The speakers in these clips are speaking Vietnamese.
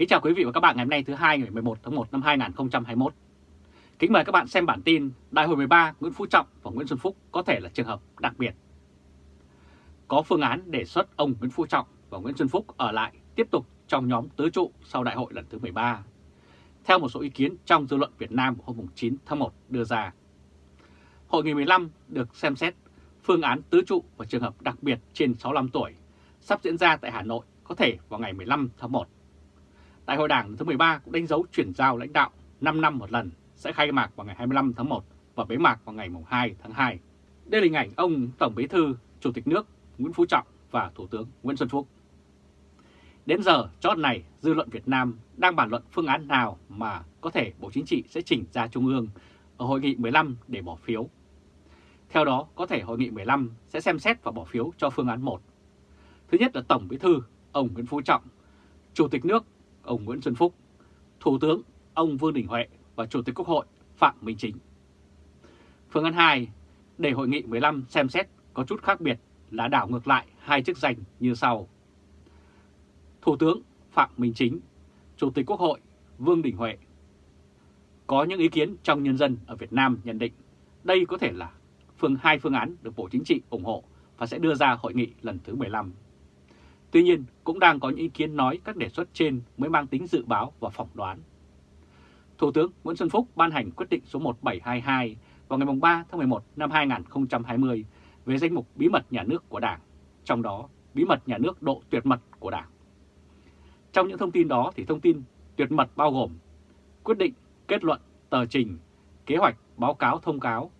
Kính chào quý vị và các bạn ngày hôm nay, thứ hai, ngày 11 tháng 1 năm 2021. Kính mời các bạn xem bản tin Đại hội 13 Nguyễn Phú Trọng và Nguyễn Xuân Phúc có thể là trường hợp đặc biệt. Có phương án đề xuất ông Nguyễn Phú Trọng và Nguyễn Xuân Phúc ở lại tiếp tục trong nhóm tứ trụ sau đại hội lần thứ 13. Theo một số ý kiến trong dư luận Việt Nam hôm 9 tháng 1 đưa ra. Hội nghị 15 được xem xét phương án tứ trụ và trường hợp đặc biệt trên 65 tuổi sắp diễn ra tại Hà Nội có thể vào ngày 15 tháng 1. Đại hội Đảng thứ 13 cũng đánh dấu chuyển giao lãnh đạo 5 năm một lần sẽ khai mạc vào ngày 25 tháng 1 và bế mạc vào ngày 2 tháng 2. Đây là hình ảnh ông Tổng Bí thư, Chủ tịch nước Nguyễn Phú Trọng và Thủ tướng Nguyễn Xuân Phúc. Đến giờ chót này, dư luận Việt Nam đang bàn luận phương án nào mà có thể Bộ Chính trị sẽ chỉnh ra Trung ương ở Hội nghị 15 để bỏ phiếu. Theo đó, có thể Hội nghị 15 sẽ xem xét và bỏ phiếu cho phương án 1. Thứ nhất là Tổng Bí thư, ông Nguyễn Phú Trọng, Chủ tịch nước, ông Nguyễn Xuân Phúc, Thủ tướng, ông Vương Đình Huệ và Chủ tịch Quốc hội Phạm Minh Chính. Phương án 2, để Hội nghị 15 xem xét có chút khác biệt là đảo ngược lại hai chức danh như sau. Thủ tướng Phạm Minh Chính, Chủ tịch Quốc hội Vương Đình Huệ. Có những ý kiến trong nhân dân ở Việt Nam nhận định đây có thể là phương hai phương án được Bộ Chính trị ủng hộ và sẽ đưa ra hội nghị lần thứ 15. Tuy nhiên, cũng đang có những ý kiến nói các đề xuất trên mới mang tính dự báo và phỏng đoán. Thủ tướng Nguyễn Xuân Phúc ban hành quyết định số 1722 vào ngày 3 tháng 11 năm 2020 về danh mục bí mật nhà nước của Đảng, trong đó bí mật nhà nước độ tuyệt mật của Đảng. Trong những thông tin đó thì thông tin tuyệt mật bao gồm quyết định, kết luận, tờ trình, kế hoạch, báo cáo thông cáo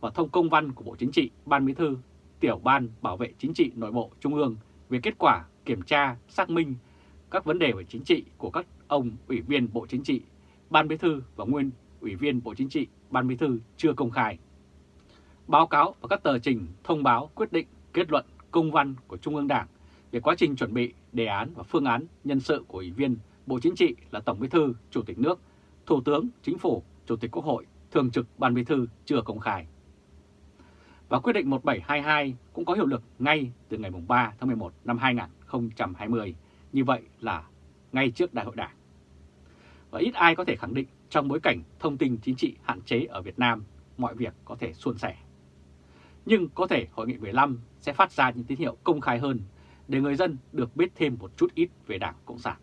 và thông công văn của Bộ Chính trị, Ban Bí thư, Tiểu ban Bảo vệ Chính trị Nội bộ Trung ương về kết quả kiểm tra, xác minh các vấn đề về chính trị của các ông Ủy viên Bộ Chính trị, Ban Bí thư và nguyên Ủy viên Bộ Chính trị, Ban Bí thư chưa công khai. Báo cáo và các tờ trình, thông báo, quyết định, kết luận, công văn của Trung ương Đảng về quá trình chuẩn bị, đề án và phương án nhân sự của Ủy viên Bộ Chính trị là Tổng Bí thư, Chủ tịch nước, Thủ tướng, Chính phủ, Chủ tịch Quốc hội, Thường trực Ban Bí thư chưa công khai. Và quyết định 1722 cũng có hiệu lực ngay từ ngày 3 tháng 11 năm 2020, như vậy là ngay trước Đại hội Đảng. Và ít ai có thể khẳng định trong bối cảnh thông tin chính trị hạn chế ở Việt Nam, mọi việc có thể suôn sẻ. Nhưng có thể Hội nghị 15 sẽ phát ra những tín hiệu công khai hơn để người dân được biết thêm một chút ít về Đảng Cộng sản.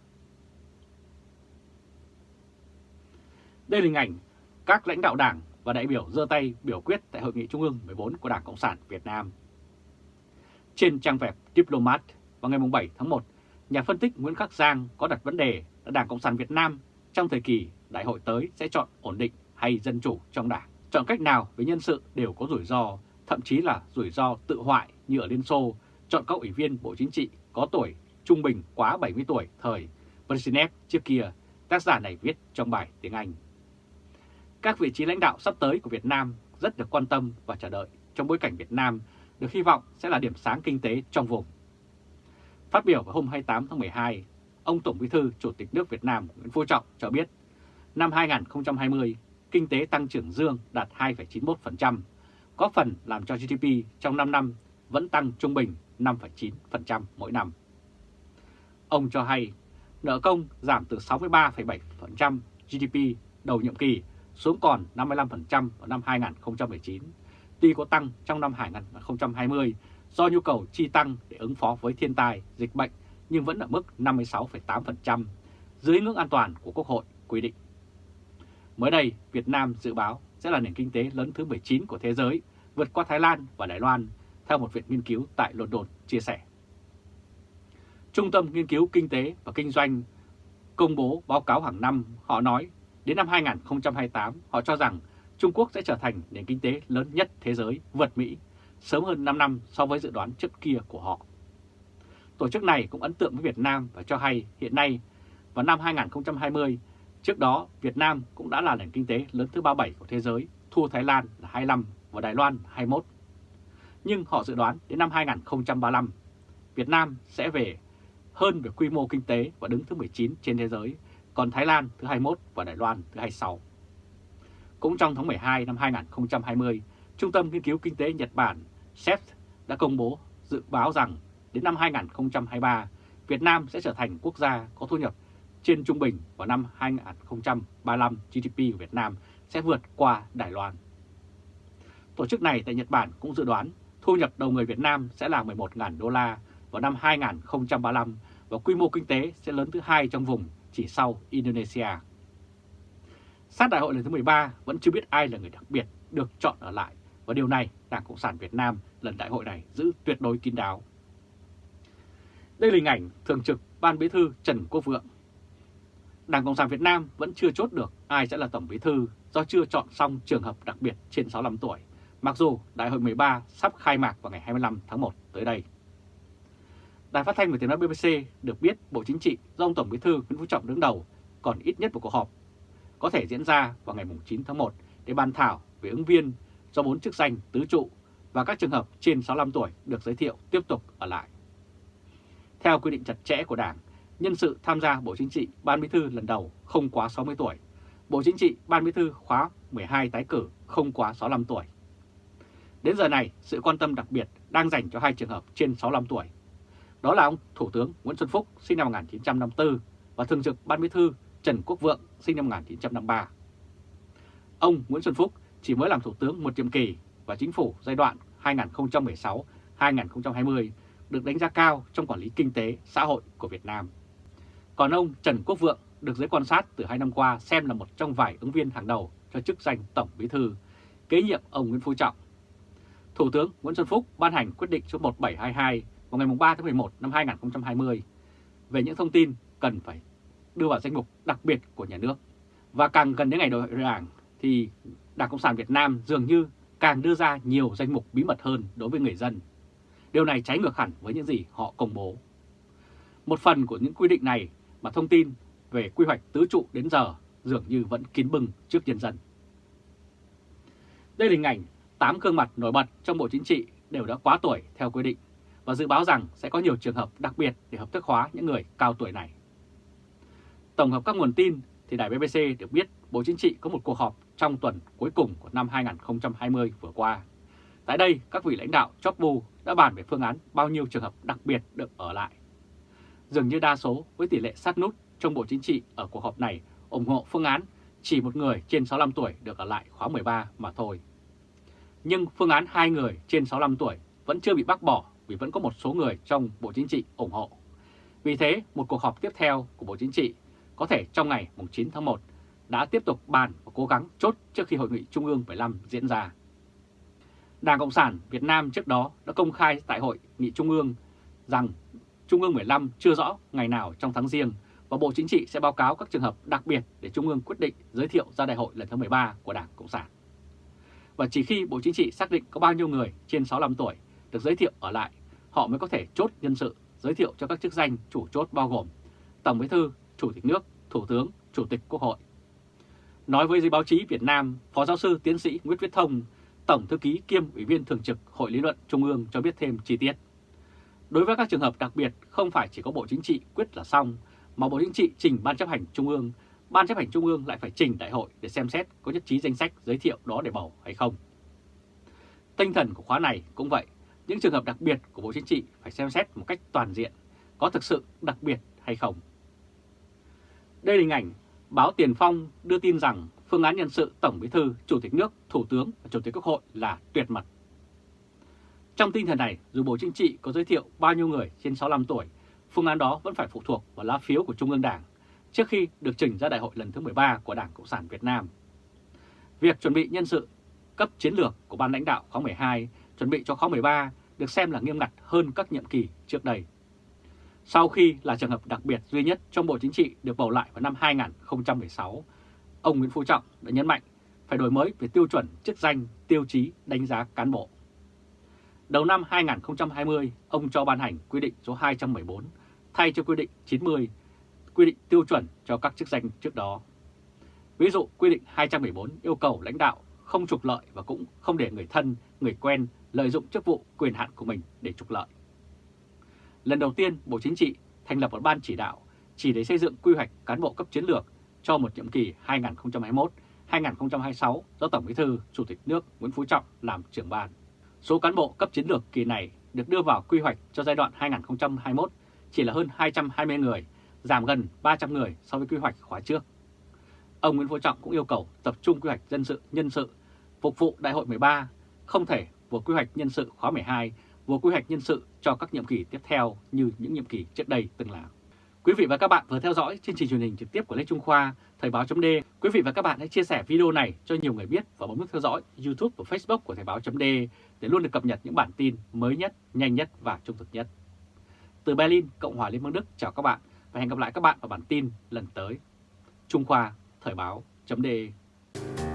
Đây là hình ảnh các lãnh đạo Đảng và đại biểu dơ tay biểu quyết tại Hội nghị Trung ương 14 của Đảng Cộng sản Việt Nam. Trên trang web Diplomat vào ngày 7 tháng 1, nhà phân tích Nguyễn Khắc Giang có đặt vấn đề là Đảng Cộng sản Việt Nam trong thời kỳ đại hội tới sẽ chọn ổn định hay dân chủ trong đảng. Chọn cách nào với nhân sự đều có rủi ro, thậm chí là rủi ro tự hoại như ở Liên Xô, chọn các ủy viên Bộ Chính trị có tuổi trung bình quá 70 tuổi thời Brezhnev trước kia, tác giả này viết trong bài tiếng Anh. Các vị trí lãnh đạo sắp tới của Việt Nam rất được quan tâm và chờ đợi trong bối cảnh Việt Nam được hy vọng sẽ là điểm sáng kinh tế trong vùng. Phát biểu vào hôm 28 tháng 12, ông Tổng Bí thư Chủ tịch nước Việt Nam Nguyễn Phú Trọng cho biết năm 2020 kinh tế tăng trưởng dương đạt 2,91%, có phần làm cho GDP trong 5 năm vẫn tăng trung bình 5,9% mỗi năm. Ông cho hay nợ công giảm từ 63,7% GDP đầu nhiệm kỳ xuống còn 55% vào năm 2019, tuy có tăng trong năm 2020 do nhu cầu chi tăng để ứng phó với thiên tai, dịch bệnh nhưng vẫn ở mức 56,8%, dưới ngưỡng an toàn của Quốc hội quy định. Mới đây, Việt Nam dự báo sẽ là nền kinh tế lớn thứ 19 của thế giới, vượt qua Thái Lan và Đài Loan, theo một viện nghiên cứu tại London chia sẻ. Trung tâm Nghiên cứu Kinh tế và Kinh doanh công bố báo cáo hàng năm, họ nói đến năm 2028 họ cho rằng Trung Quốc sẽ trở thành nền kinh tế lớn nhất thế giới vượt Mỹ sớm hơn 5 năm so với dự đoán trước kia của họ. Tổ chức này cũng ấn tượng với Việt Nam và cho hay hiện nay vào năm 2020, trước đó Việt Nam cũng đã là nền kinh tế lớn thứ 37 của thế giới, thua Thái Lan là 25 và Đài Loan 21. Nhưng họ dự đoán đến năm 2035, Việt Nam sẽ về hơn về quy mô kinh tế và đứng thứ 19 trên thế giới, còn Thái Lan thứ 21 và Đài Loan thứ 26. Cũng trong tháng 12 năm 2020, Trung tâm Nghiên cứu Kinh tế Nhật Bản SET đã công bố dự báo rằng đến năm 2023, Việt Nam sẽ trở thành quốc gia có thu nhập trên trung bình vào năm 2035 GDP của Việt Nam sẽ vượt qua Đài Loan. Tổ chức này tại Nhật Bản cũng dự đoán thu nhập đầu người Việt Nam sẽ là 11.000 đô la vào năm 2035 và quy mô kinh tế sẽ lớn thứ hai trong vùng chỉ sau Indonesia. Sát đại hội lần thứ 13 vẫn chưa biết ai là người đặc biệt được chọn ở lại và điều này Đảng Cộng sản Việt Nam lần đại hội này giữ tuyệt đối kín đáo. Đây là hình ảnh Thường trực Ban Bí thư Trần Quốc Vượng. Đảng Cộng sản Việt Nam vẫn chưa chốt được ai sẽ là Tổng Bí thư do chưa chọn xong trường hợp đặc biệt trên 65 tuổi, mặc dù Đại hội 13 sắp khai mạc vào ngày 25 tháng 1 tới đây. Đài phát thanh và tiếng nói BBC được biết Bộ Chính trị do ông Tổng Bí thư Nguyễn Phú Trọng đứng đầu còn ít nhất một cuộc họp có thể diễn ra vào ngày 9 tháng 1 để bàn thảo về ứng viên do bốn chức danh tứ trụ và các trường hợp trên 65 tuổi được giới thiệu tiếp tục ở lại. Theo quy định chặt chẽ của Đảng, nhân sự tham gia Bộ Chính trị Ban Bí thư lần đầu không quá 60 tuổi, Bộ Chính trị Ban Bí thư khóa 12 tái cử không quá 65 tuổi. Đến giờ này, sự quan tâm đặc biệt đang dành cho hai trường hợp trên 65 tuổi. Đó là ông Thủ tướng Nguyễn Xuân Phúc sinh năm 1954 và Thường trực Ban Bí thư Trần Quốc Vượng sinh năm 1953. Ông Nguyễn Xuân Phúc chỉ mới làm Thủ tướng một nhiệm kỳ và chính phủ giai đoạn 2016-2020 được đánh giá cao trong quản lý kinh tế, xã hội của Việt Nam. Còn ông Trần Quốc Vượng được giới quan sát từ hai năm qua xem là một trong vài ứng viên hàng đầu cho chức danh Tổng Bí Thư, kế nhiệm ông Nguyễn Phú Trọng. Thủ tướng Nguyễn Xuân Phúc ban hành quyết định số 1722 vào ngày 3 tháng 11 năm 2020 về những thông tin cần phải đưa vào danh mục đặc biệt của nhà nước. Và càng gần đến ngày đại hội đảng thì Đảng Cộng sản Việt Nam dường như càng đưa ra nhiều danh mục bí mật hơn đối với người dân. Điều này trái ngược hẳn với những gì họ công bố. Một phần của những quy định này mà thông tin về quy hoạch tứ trụ đến giờ dường như vẫn kín bưng trước nhân dân. Đây là hình ảnh 8 gương mặt nổi bật trong Bộ Chính trị đều đã quá tuổi theo quy định và dự báo rằng sẽ có nhiều trường hợp đặc biệt để hợp thức hóa những người cao tuổi này. Tổng hợp các nguồn tin thì đài BBC được biết Bộ Chính trị có một cuộc họp trong tuần cuối cùng của năm 2020 vừa qua. Tại đây, các vị lãnh đạo chóp bu đã bàn về phương án bao nhiêu trường hợp đặc biệt được ở lại. Dường như đa số với tỷ lệ sát nút trong Bộ Chính trị ở cuộc họp này ủng hộ phương án chỉ một người trên 65 tuổi được ở lại khóa 13 mà thôi. Nhưng phương án hai người trên 65 tuổi vẫn chưa bị bác bỏ vì vẫn có một số người trong Bộ Chính trị ủng hộ. Vì thế, một cuộc họp tiếp theo của Bộ Chính trị có thể trong ngày 9 tháng 1 đã tiếp tục bàn và cố gắng chốt trước khi Hội nghị Trung ương 15 diễn ra. Đảng Cộng sản Việt Nam trước đó đã công khai tại Hội nghị Trung ương rằng Trung ương 15 chưa rõ ngày nào trong tháng riêng và Bộ Chính trị sẽ báo cáo các trường hợp đặc biệt để Trung ương quyết định giới thiệu ra đại hội lần thứ 13 của Đảng Cộng sản. Và chỉ khi Bộ Chính trị xác định có bao nhiêu người trên 65 tuổi được giới thiệu ở lại, họ mới có thể chốt nhân sự giới thiệu cho các chức danh chủ chốt bao gồm Tổng Bí thư, Chủ tịch nước, Thủ tướng, Chủ tịch Quốc hội. Nói với giới báo chí Việt Nam, Phó giáo sư tiến sĩ Nguyễn Viết Thông, Tổng thư ký kiêm Ủy viên Thường trực Hội lý luận Trung ương cho biết thêm chi tiết. Đối với các trường hợp đặc biệt, không phải chỉ có Bộ Chính trị quyết là xong, mà Bộ Chính trị trình Ban chấp hành Trung ương, Ban chấp hành Trung ương lại phải trình đại hội để xem xét có nhất trí danh sách giới thiệu đó để bầu hay không. Tinh thần của khóa này cũng vậy, những trường hợp đặc biệt của Bộ Chính trị phải xem xét một cách toàn diện, có thực sự đặc biệt hay không. Đây là hình ảnh báo Tiền Phong đưa tin rằng phương án nhân sự Tổng Bí thư, Chủ tịch nước, Thủ tướng và Chủ tịch Quốc hội là tuyệt mật. Trong tinh thần này, dù Bộ Chính trị có giới thiệu bao nhiêu người trên 65 tuổi, phương án đó vẫn phải phụ thuộc vào lá phiếu của Trung ương Đảng trước khi được trình ra đại hội lần thứ 13 của Đảng Cộng sản Việt Nam. Việc chuẩn bị nhân sự cấp chiến lược của ban lãnh đạo khóa 12 chuẩn bị cho khóa 13 được xem là nghiêm ngặt hơn các nhiệm kỳ trước đây. Sau khi là trường hợp đặc biệt duy nhất trong Bộ Chính trị được bầu lại vào năm 2016, ông Nguyễn Phú Trọng đã nhấn mạnh phải đổi mới về tiêu chuẩn chức danh, tiêu chí đánh giá cán bộ. Đầu năm 2020, ông cho ban hành quy định số 214 thay cho quy định 90, quy định tiêu chuẩn cho các chức danh trước đó. Ví dụ, quy định 214 yêu cầu lãnh đạo không trục lợi và cũng không để người thân, người quen lợi dụng chức vụ quyền hạn của mình để trục lợi. Lần đầu tiên, Bộ Chính trị thành lập một ban chỉ đạo chỉ để xây dựng quy hoạch cán bộ cấp chiến lược cho một nhiệm kỳ 2021-2026 do Tổng Bí thư Chủ tịch nước Nguyễn Phú Trọng làm trưởng ban. Số cán bộ cấp chiến lược kỳ này được đưa vào quy hoạch cho giai đoạn 2021 chỉ là hơn 220 người giảm gần 300 người so với quy hoạch khóa trước. Ông Nguyễn Phú Trọng cũng yêu cầu tập trung quy hoạch dân sự, nhân sự, phục vụ đại hội 13, không thể vừa quy hoạch nhân sự khóa 12, vừa quy hoạch nhân sự cho các nhiệm kỳ tiếp theo như những nhiệm kỳ trước đây từng là. Quý vị và các bạn vừa theo dõi chương trình truyền hình trực tiếp của Lê Trung Khoa, Thời báo .d. Quý vị và các bạn hãy chia sẻ video này cho nhiều người biết và bấm nút theo dõi YouTube và Facebook của Thời báo .d. để luôn được cập nhật những bản tin mới nhất, nhanh nhất và trung thực nhất. Từ Berlin, Cộng hòa Liên bang Đức chào các bạn và hẹn gặp lại các bạn vào bản tin lần tới. Trung Khoa, Thời báo .d.